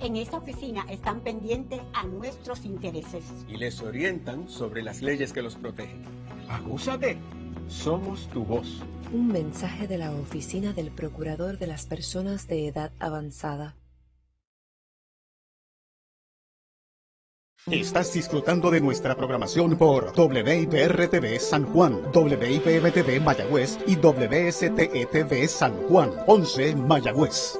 En esta oficina están pendientes a nuestros intereses. Y les orientan sobre las leyes que los protegen. Agúzate. Somos tu voz. Un mensaje de la Oficina del Procurador de las Personas de Edad Avanzada. Estás disfrutando de nuestra programación por WIPR-TV San Juan, WIPM-TV Mayagüez y WSTE-TV San Juan, 11 Mayagüez.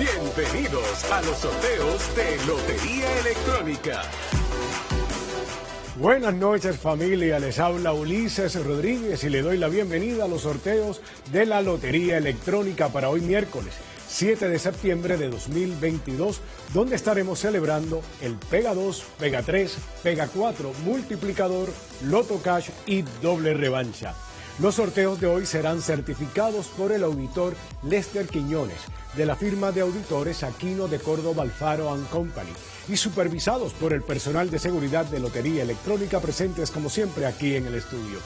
Bienvenidos a los sorteos de Lotería Electrónica. Buenas noches familia, les habla Ulises Rodríguez y le doy la bienvenida a los sorteos de la Lotería Electrónica para hoy miércoles 7 de septiembre de 2022, donde estaremos celebrando el Pega 2, Pega 3, Pega 4, Multiplicador, Loto Cash y Doble Revancha. Los sorteos de hoy serán certificados por el auditor Lester Quiñones de la firma de auditores Aquino de Córdoba Alfaro Company y supervisados por el personal de seguridad de Lotería Electrónica presentes como siempre aquí en el estudio.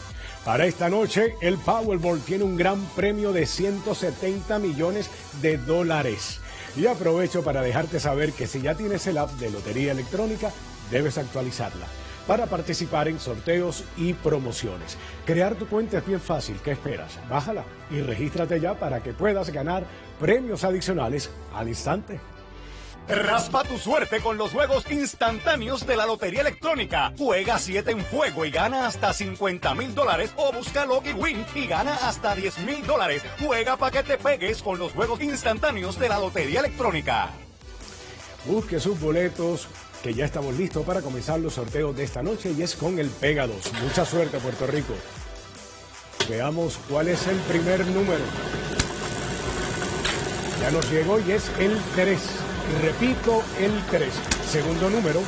Para esta noche, el Powerball tiene un gran premio de 170 millones de dólares. Y aprovecho para dejarte saber que si ya tienes el app de Lotería Electrónica, debes actualizarla para participar en sorteos y promociones. Crear tu cuenta es bien fácil, ¿qué esperas? Bájala y regístrate ya para que puedas ganar premios adicionales al instante. Raspa tu suerte con los juegos instantáneos de la Lotería Electrónica. Juega 7 en juego y gana hasta 50 mil dólares o busca Logi Win y gana hasta 10 mil dólares. Juega para que te pegues con los juegos instantáneos de la Lotería Electrónica. Busque sus boletos que ya estamos listos para comenzar los sorteos de esta noche y es con el Pega 2. Mucha suerte Puerto Rico. Veamos cuál es el primer número. Ya nos llegó y es el 3. Repito, el 3. Segundo número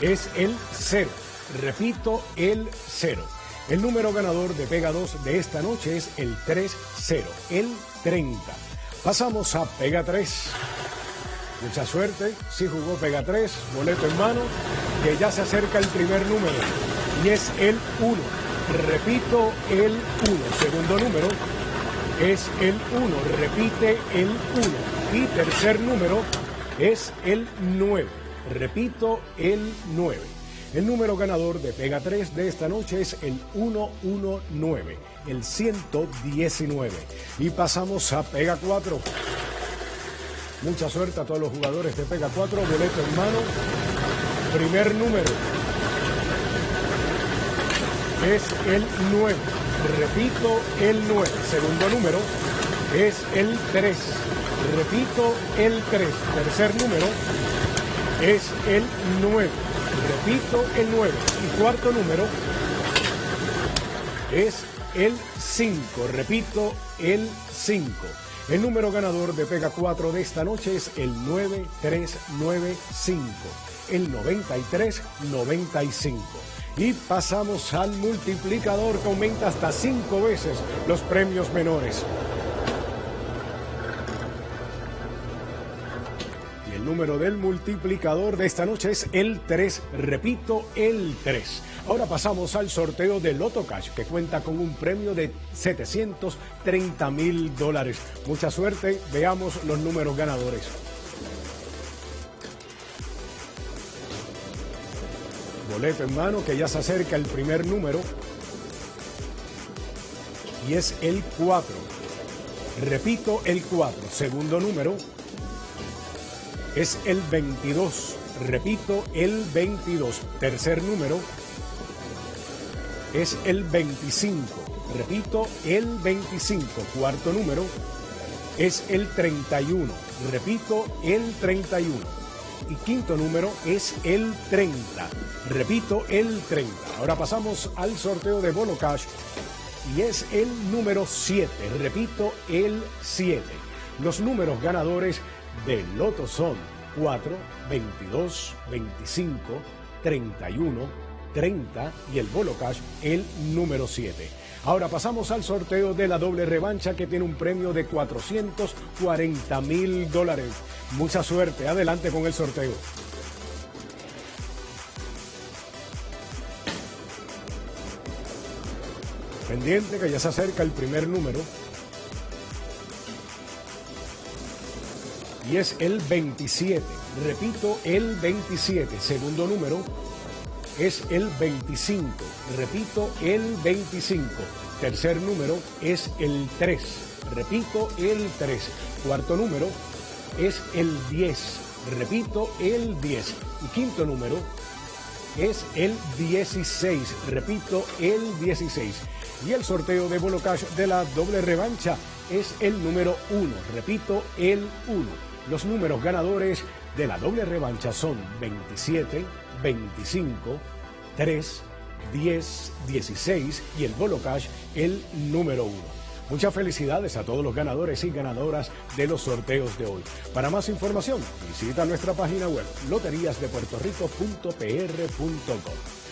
es el 0. Repito, el 0. El número ganador de Pega 2 de esta noche es el 3-0, el 30. Pasamos a Pega 3. Mucha suerte, si jugó Pega 3, boleto en mano, que ya se acerca el primer número y es el 1. Repito, el 1. Segundo número es el 1. Repite el 1. Y tercer número es el 9. Repito, el 9. El número ganador de Pega 3 de esta noche es el 119, el 119. Y pasamos a Pega 4. Mucha suerte a todos los jugadores de Pega 4, boleto en mano. Primer número es el 9. Repito, el 9. Segundo número es el 3. Repito, el 3. Tercer número es el 9. Repito, el 9. Y cuarto número es el 5. Repito, el 5. El número ganador de Pega 4 de esta noche es el 9395, el 9395. Y pasamos al multiplicador que aumenta hasta 5 veces los premios menores. Y el número del multiplicador de esta noche es el 3, repito, el 3. Ahora pasamos al sorteo de Loto Cash, que cuenta con un premio de 730 mil dólares. Mucha suerte, veamos los números ganadores. Boleto en mano, que ya se acerca el primer número. Y es el 4. Repito, el 4. Segundo número es el 22. Repito, el 22. Tercer número es el 25. Repito, el 25. Cuarto número es el 31. Repito, el 31. Y quinto número es el 30. Repito, el 30. Ahora pasamos al sorteo de Bono Cash y es el número 7. Repito, el 7. Los números ganadores del Loto son 4, 22, 25, 31, 30 y el Bolo Cash el número 7. Ahora pasamos al sorteo de la doble revancha que tiene un premio de 440 mil dólares. Mucha suerte, adelante con el sorteo. Pendiente que ya se acerca el primer número. Y es el 27. Repito, el 27. Segundo número es el 25. Repito, el 25. Tercer número es el 3. Repito, el 3. Cuarto número es el 10. Repito, el 10. Y quinto número es el 16. Repito, el 16. Y el sorteo de Bolo Cash de la doble revancha es el número 1. Repito, el 1. Los números ganadores de la doble revancha son 27, 25, 3, 10, 16 y el Bolo Cash el número 1. Muchas felicidades a todos los ganadores y ganadoras de los sorteos de hoy. Para más información, visita nuestra página web loteríasdepuertorico.pr.com.